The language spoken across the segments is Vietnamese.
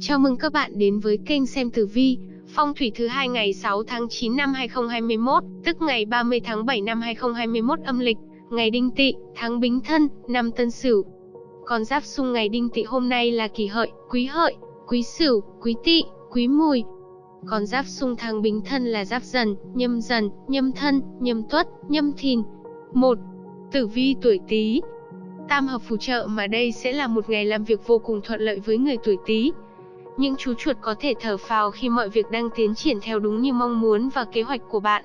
Chào mừng các bạn đến với kênh xem tử vi, phong thủy thứ hai ngày 6 tháng 9 năm 2021, tức ngày 30 tháng 7 năm 2021 âm lịch, ngày Đinh Tỵ, tháng Bính Thân, năm Tân Sửu. Con giáp xung ngày Đinh Tỵ hôm nay là Kỷ Hợi, Quý Hợi, Quý Sửu, Quý Tỵ, Quý Mùi. Con giáp xung tháng Bính Thân là Giáp Dần, Nhâm Dần, Nhâm Thân, Nhâm Tuất, Nhâm Thìn. 1. Tử vi tuổi Tý. Tam hợp phù trợ mà đây sẽ là một ngày làm việc vô cùng thuận lợi với người tuổi Tý. Những chú chuột có thể thở phào khi mọi việc đang tiến triển theo đúng như mong muốn và kế hoạch của bạn.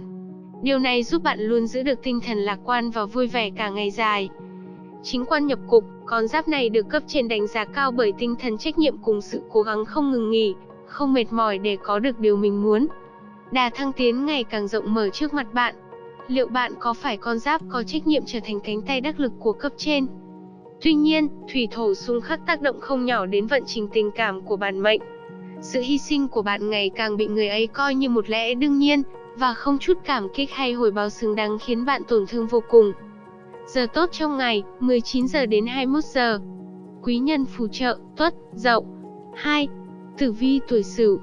Điều này giúp bạn luôn giữ được tinh thần lạc quan và vui vẻ cả ngày dài. Chính quan nhập cục, con giáp này được cấp trên đánh giá cao bởi tinh thần trách nhiệm cùng sự cố gắng không ngừng nghỉ, không mệt mỏi để có được điều mình muốn. Đà thăng tiến ngày càng rộng mở trước mặt bạn. Liệu bạn có phải con giáp có trách nhiệm trở thành cánh tay đắc lực của cấp trên? Tuy nhiên, thủy thổ xung khắc tác động không nhỏ đến vận trình tình cảm của bản mệnh. Sự hy sinh của bạn ngày càng bị người ấy coi như một lẽ đương nhiên, và không chút cảm kích hay hồi báo xứng đáng khiến bạn tổn thương vô cùng. Giờ tốt trong ngày, 19 giờ đến 21 giờ. Quý nhân phù trợ, tuất, dậu. 2. Tử vi tuổi sửu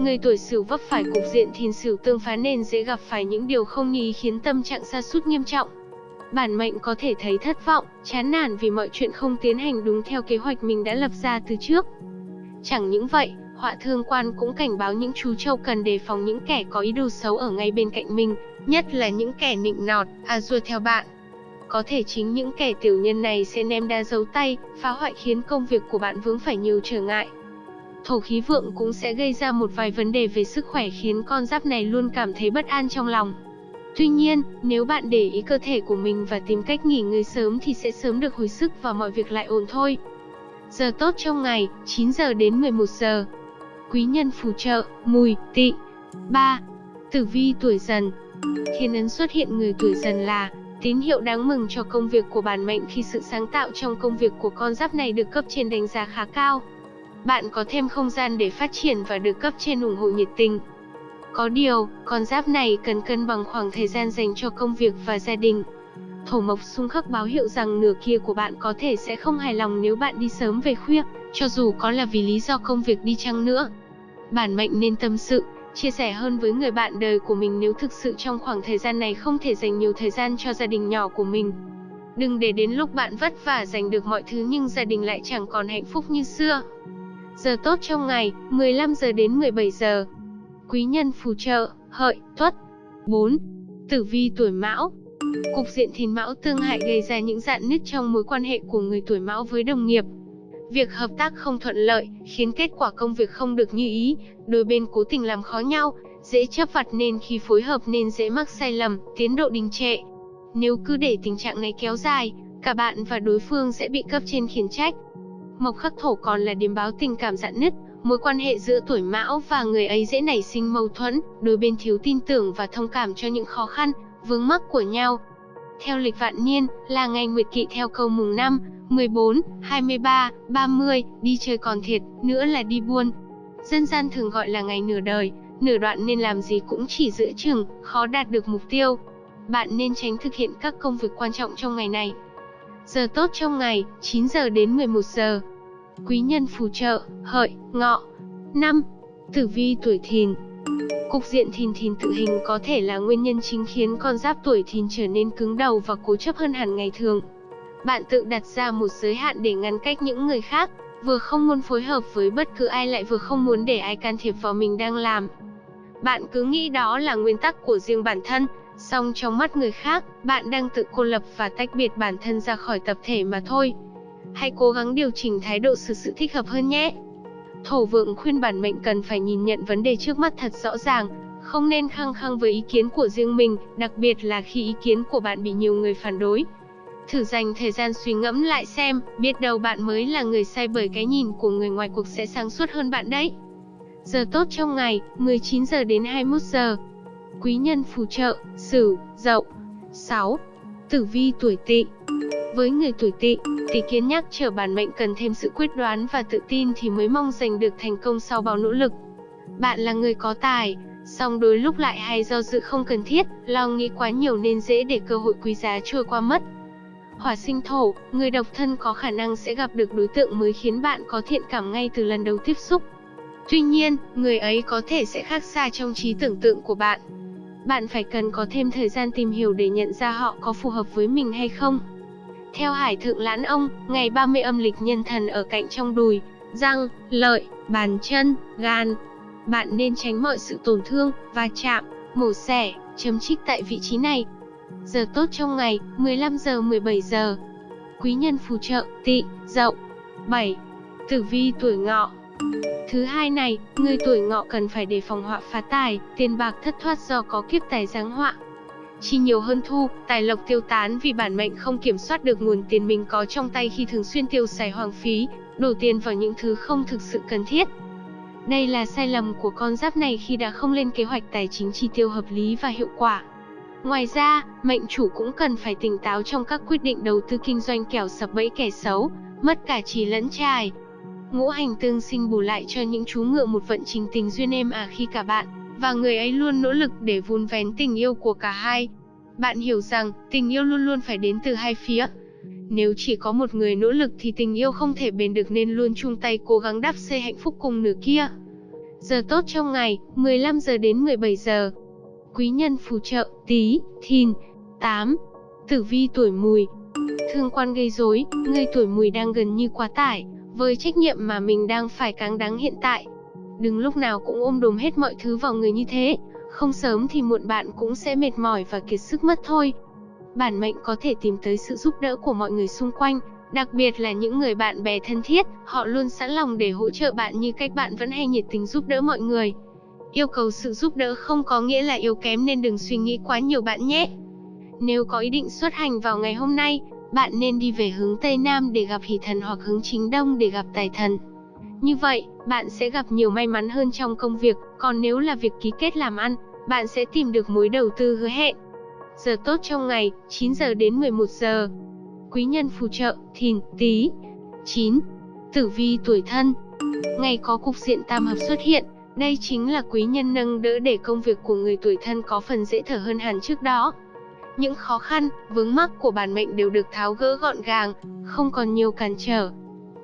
Người tuổi sửu vấp phải cục diện thìn sửu tương phá nên dễ gặp phải những điều không như ý khiến tâm trạng sa sút nghiêm trọng bản mệnh có thể thấy thất vọng, chán nản vì mọi chuyện không tiến hành đúng theo kế hoạch mình đã lập ra từ trước. Chẳng những vậy, họa thương quan cũng cảnh báo những chú trâu cần đề phòng những kẻ có ý đồ xấu ở ngay bên cạnh mình, nhất là những kẻ nịnh nọt, à dua theo bạn. Có thể chính những kẻ tiểu nhân này sẽ ném đa giấu tay, phá hoại khiến công việc của bạn vướng phải nhiều trở ngại. Thổ khí vượng cũng sẽ gây ra một vài vấn đề về sức khỏe khiến con giáp này luôn cảm thấy bất an trong lòng. Tuy nhiên, nếu bạn để ý cơ thể của mình và tìm cách nghỉ ngơi sớm thì sẽ sớm được hồi sức và mọi việc lại ổn thôi. Giờ tốt trong ngày, 9 giờ đến 11 giờ. Quý nhân phù trợ, mùi, tỵ. 3. Tử vi tuổi dần Thiên ấn xuất hiện người tuổi dần là tín hiệu đáng mừng cho công việc của bản mệnh khi sự sáng tạo trong công việc của con giáp này được cấp trên đánh giá khá cao. Bạn có thêm không gian để phát triển và được cấp trên ủng hộ nhiệt tình. Có điều, con giáp này cần cân bằng khoảng thời gian dành cho công việc và gia đình. Thổ mộc xung khắc báo hiệu rằng nửa kia của bạn có thể sẽ không hài lòng nếu bạn đi sớm về khuya, cho dù có là vì lý do công việc đi chăng nữa. Bản mệnh nên tâm sự, chia sẻ hơn với người bạn đời của mình nếu thực sự trong khoảng thời gian này không thể dành nhiều thời gian cho gia đình nhỏ của mình. Đừng để đến lúc bạn vất vả giành được mọi thứ nhưng gia đình lại chẳng còn hạnh phúc như xưa. Giờ tốt trong ngày, 15 giờ đến 17 giờ quý nhân phù trợ, hợi, tuất. 4. Tử vi tuổi mão Cục diện thìn mão tương hại gây ra những dạn nứt trong mối quan hệ của người tuổi mão với đồng nghiệp. Việc hợp tác không thuận lợi, khiến kết quả công việc không được như ý, đôi bên cố tình làm khó nhau, dễ chấp vặt nên khi phối hợp nên dễ mắc sai lầm, tiến độ đình trệ. Nếu cứ để tình trạng này kéo dài, cả bạn và đối phương sẽ bị cấp trên khiển trách. Mộc khắc thổ còn là điểm báo tình cảm dạn nứt, Mối quan hệ giữa tuổi mão và người ấy dễ nảy sinh mâu thuẫn, đôi bên thiếu tin tưởng và thông cảm cho những khó khăn, vướng mắc của nhau. Theo lịch vạn niên, là ngày nguyệt kỵ theo câu mùng 5, 14, 23, 30, đi chơi còn thiệt, nữa là đi buôn. Dân gian thường gọi là ngày nửa đời, nửa đoạn nên làm gì cũng chỉ giữa chừng, khó đạt được mục tiêu. Bạn nên tránh thực hiện các công việc quan trọng trong ngày này. Giờ tốt trong ngày, 9 giờ đến 11 giờ. Quý nhân phù trợ, hợi, ngọ. 5. Tử vi tuổi thìn Cục diện thìn thìn tự hình có thể là nguyên nhân chính khiến con giáp tuổi thìn trở nên cứng đầu và cố chấp hơn hẳn ngày thường. Bạn tự đặt ra một giới hạn để ngăn cách những người khác, vừa không muốn phối hợp với bất cứ ai lại vừa không muốn để ai can thiệp vào mình đang làm. Bạn cứ nghĩ đó là nguyên tắc của riêng bản thân, song trong mắt người khác, bạn đang tự cô lập và tách biệt bản thân ra khỏi tập thể mà thôi hãy cố gắng điều chỉnh thái độ xử sự thích hợp hơn nhé. Thổ vượng khuyên bản mệnh cần phải nhìn nhận vấn đề trước mắt thật rõ ràng, không nên khăng khăng với ý kiến của riêng mình, đặc biệt là khi ý kiến của bạn bị nhiều người phản đối. Thử dành thời gian suy ngẫm lại xem, biết đâu bạn mới là người sai bởi cái nhìn của người ngoài cuộc sẽ sáng suốt hơn bạn đấy. Giờ tốt trong ngày, 19 giờ đến 21 giờ. Quý nhân phù trợ, Sửu, Dậu. 6. Tử vi tuổi Tỵ. Với người tuổi Tỵ, Tỷ kiến nhắc trở bản mệnh cần thêm sự quyết đoán và tự tin thì mới mong giành được thành công sau bao nỗ lực. Bạn là người có tài, song đôi lúc lại hay do dự không cần thiết, lo nghĩ quá nhiều nên dễ để cơ hội quý giá trôi qua mất. Hỏa sinh thổ, người độc thân có khả năng sẽ gặp được đối tượng mới khiến bạn có thiện cảm ngay từ lần đầu tiếp xúc. Tuy nhiên, người ấy có thể sẽ khác xa trong trí tưởng tượng của bạn. Bạn phải cần có thêm thời gian tìm hiểu để nhận ra họ có phù hợp với mình hay không. Theo Hải Thượng Lãn Ông, ngày 30 âm lịch nhân thần ở cạnh trong đùi, răng, lợi, bàn chân, gan. Bạn nên tránh mọi sự tổn thương, va chạm, mổ xẻ, chấm trích tại vị trí này. Giờ tốt trong ngày, 15 giờ 17 giờ. Quý nhân phù trợ, tị, dậu. 7. Tử vi tuổi ngọ Thứ hai này, người tuổi ngọ cần phải đề phòng họa phá tài, tiền bạc thất thoát do có kiếp tài giáng họa. Chi nhiều hơn thu, tài lộc tiêu tán vì bản mệnh không kiểm soát được nguồn tiền mình có trong tay khi thường xuyên tiêu xài hoang phí, đổ tiền vào những thứ không thực sự cần thiết. Đây là sai lầm của con giáp này khi đã không lên kế hoạch tài chính chi tiêu hợp lý và hiệu quả. Ngoài ra, mệnh chủ cũng cần phải tỉnh táo trong các quyết định đầu tư kinh doanh kẻo sập bẫy kẻ xấu, mất cả trí lẫn trai. Ngũ hành tương sinh bù lại cho những chú ngựa một vận trình tình duyên êm ả à khi cả bạn và người ấy luôn nỗ lực để vun vén tình yêu của cả hai. Bạn hiểu rằng, tình yêu luôn luôn phải đến từ hai phía. Nếu chỉ có một người nỗ lực thì tình yêu không thể bền được nên luôn chung tay cố gắng đắp xây hạnh phúc cùng nửa kia. Giờ tốt trong ngày, 15 giờ đến 17 giờ. Quý nhân phù trợ, tí, thìn, 8. Tử vi tuổi mùi. Thương quan gây rối, người tuổi mùi đang gần như quá tải, với trách nhiệm mà mình đang phải cáng đáng hiện tại. Đừng lúc nào cũng ôm đồm hết mọi thứ vào người như thế, không sớm thì muộn bạn cũng sẽ mệt mỏi và kiệt sức mất thôi. Bản mệnh có thể tìm tới sự giúp đỡ của mọi người xung quanh, đặc biệt là những người bạn bè thân thiết, họ luôn sẵn lòng để hỗ trợ bạn như cách bạn vẫn hay nhiệt tình giúp đỡ mọi người. Yêu cầu sự giúp đỡ không có nghĩa là yếu kém nên đừng suy nghĩ quá nhiều bạn nhé. Nếu có ý định xuất hành vào ngày hôm nay, bạn nên đi về hướng Tây Nam để gặp hỷ thần hoặc hướng chính Đông để gặp tài thần. Như vậy, bạn sẽ gặp nhiều may mắn hơn trong công việc, còn nếu là việc ký kết làm ăn, bạn sẽ tìm được mối đầu tư hứa hẹn. Giờ tốt trong ngày, 9 giờ đến 11 giờ. Quý nhân phù trợ, thìn, tí. 9. Tử vi tuổi thân. Ngày có cục diện tam hợp xuất hiện, đây chính là quý nhân nâng đỡ để công việc của người tuổi thân có phần dễ thở hơn hẳn trước đó. Những khó khăn, vướng mắc của bản mệnh đều được tháo gỡ gọn gàng, không còn nhiều cản trở.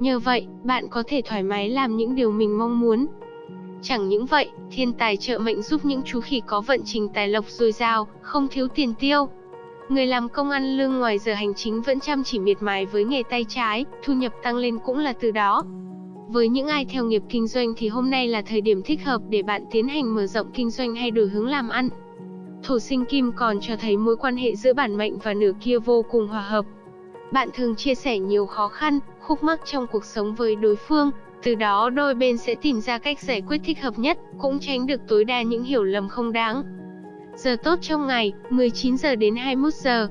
Nhờ vậy, bạn có thể thoải mái làm những điều mình mong muốn. Chẳng những vậy, thiên tài trợ mệnh giúp những chú khỉ có vận trình tài lộc dồi dào, không thiếu tiền tiêu. Người làm công ăn lương ngoài giờ hành chính vẫn chăm chỉ miệt mài với nghề tay trái, thu nhập tăng lên cũng là từ đó. Với những ai theo nghiệp kinh doanh thì hôm nay là thời điểm thích hợp để bạn tiến hành mở rộng kinh doanh hay đổi hướng làm ăn. Thổ sinh kim còn cho thấy mối quan hệ giữa bản mệnh và nửa kia vô cùng hòa hợp. Bạn thường chia sẻ nhiều khó khăn, khúc mắc trong cuộc sống với đối phương, từ đó đôi bên sẽ tìm ra cách giải quyết thích hợp nhất, cũng tránh được tối đa những hiểu lầm không đáng. Giờ tốt trong ngày, 19 giờ đến 21 giờ.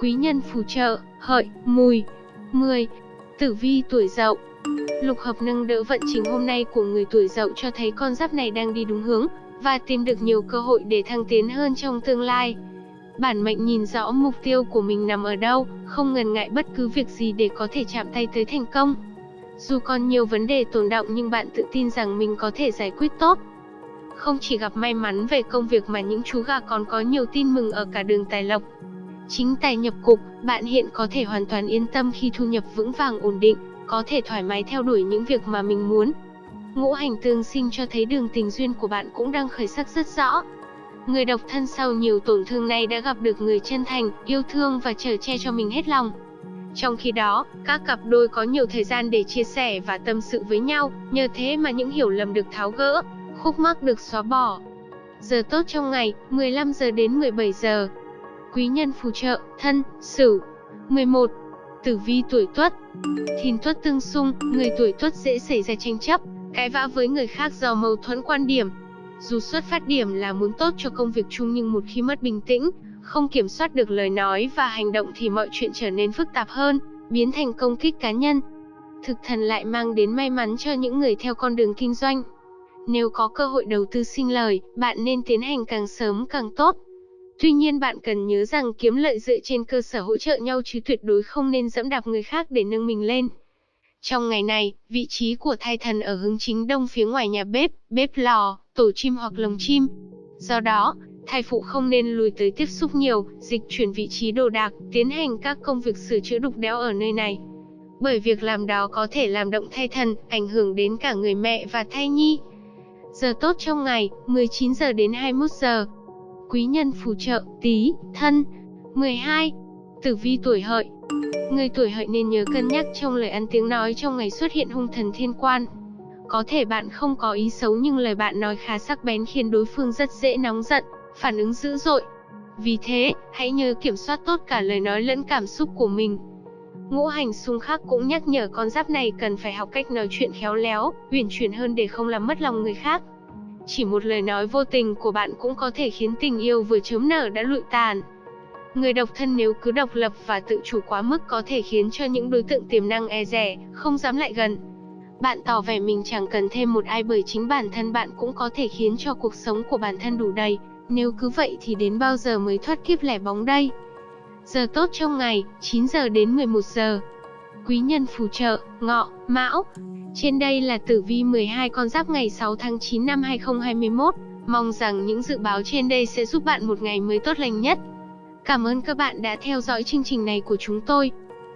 Quý nhân phù trợ, hợi, mùi. 10. Tử vi tuổi dậu Lục hợp nâng đỡ vận trình hôm nay của người tuổi dậu cho thấy con giáp này đang đi đúng hướng, và tìm được nhiều cơ hội để thăng tiến hơn trong tương lai. Bản mệnh nhìn rõ mục tiêu của mình nằm ở đâu, không ngần ngại bất cứ việc gì để có thể chạm tay tới thành công. Dù còn nhiều vấn đề tồn động nhưng bạn tự tin rằng mình có thể giải quyết tốt. Không chỉ gặp may mắn về công việc mà những chú gà còn có nhiều tin mừng ở cả đường tài lộc. Chính tài nhập cục, bạn hiện có thể hoàn toàn yên tâm khi thu nhập vững vàng ổn định, có thể thoải mái theo đuổi những việc mà mình muốn. Ngũ hành tương sinh cho thấy đường tình duyên của bạn cũng đang khởi sắc rất rõ. Người độc thân sau nhiều tổn thương này đã gặp được người chân thành, yêu thương và chở che cho mình hết lòng. Trong khi đó, các cặp đôi có nhiều thời gian để chia sẻ và tâm sự với nhau, nhờ thế mà những hiểu lầm được tháo gỡ, khúc mắc được xóa bỏ. Giờ tốt trong ngày, 15 giờ đến 17 giờ. Quý nhân phù trợ, thân, sửu. 11. Tử vi tuổi tuất Thìn tuất tương xung, người tuổi tuất dễ xảy ra tranh chấp, cãi vã với người khác do mâu thuẫn quan điểm. Dù xuất phát điểm là muốn tốt cho công việc chung nhưng một khi mất bình tĩnh, không kiểm soát được lời nói và hành động thì mọi chuyện trở nên phức tạp hơn, biến thành công kích cá nhân. Thực thần lại mang đến may mắn cho những người theo con đường kinh doanh. Nếu có cơ hội đầu tư sinh lời, bạn nên tiến hành càng sớm càng tốt. Tuy nhiên bạn cần nhớ rằng kiếm lợi dựa trên cơ sở hỗ trợ nhau chứ tuyệt đối không nên dẫm đạp người khác để nâng mình lên. Trong ngày này, vị trí của thai thần ở hướng chính đông phía ngoài nhà bếp, bếp lò, tổ chim hoặc lồng chim. Do đó, thai phụ không nên lùi tới tiếp xúc nhiều, dịch chuyển vị trí đồ đạc, tiến hành các công việc sửa chữa đục đẽo ở nơi này. Bởi việc làm đó có thể làm động thai thần, ảnh hưởng đến cả người mẹ và thai nhi. Giờ tốt trong ngày, 19 giờ đến 21 giờ. Quý nhân phù trợ, tí, thân. 12. Tử vi tuổi hợi. Người tuổi hợi nên nhớ cân nhắc trong lời ăn tiếng nói trong ngày xuất hiện hung thần thiên quan. Có thể bạn không có ý xấu nhưng lời bạn nói khá sắc bén khiến đối phương rất dễ nóng giận, phản ứng dữ dội. Vì thế, hãy nhớ kiểm soát tốt cả lời nói lẫn cảm xúc của mình. Ngũ hành xung khắc cũng nhắc nhở con giáp này cần phải học cách nói chuyện khéo léo, uyển chuyển hơn để không làm mất lòng người khác. Chỉ một lời nói vô tình của bạn cũng có thể khiến tình yêu vừa chớm nở đã lụi tàn. Người độc thân nếu cứ độc lập và tự chủ quá mức có thể khiến cho những đối tượng tiềm năng e rẻ, không dám lại gần. Bạn tỏ vẻ mình chẳng cần thêm một ai bởi chính bản thân bạn cũng có thể khiến cho cuộc sống của bản thân đủ đầy. Nếu cứ vậy thì đến bao giờ mới thoát kiếp lẻ bóng đây? Giờ tốt trong ngày, 9 giờ đến 11 giờ. Quý nhân phù trợ, ngọ, mão. Trên đây là tử vi 12 con giáp ngày 6 tháng 9 năm 2021. Mong rằng những dự báo trên đây sẽ giúp bạn một ngày mới tốt lành nhất. Cảm ơn các bạn đã theo dõi chương trình này của chúng tôi.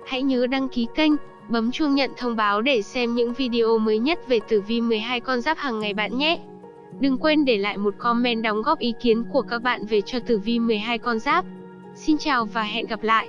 Hãy nhớ đăng ký kênh, bấm chuông nhận thông báo để xem những video mới nhất về tử vi 12 con giáp hàng ngày bạn nhé. Đừng quên để lại một comment đóng góp ý kiến của các bạn về cho tử vi 12 con giáp. Xin chào và hẹn gặp lại!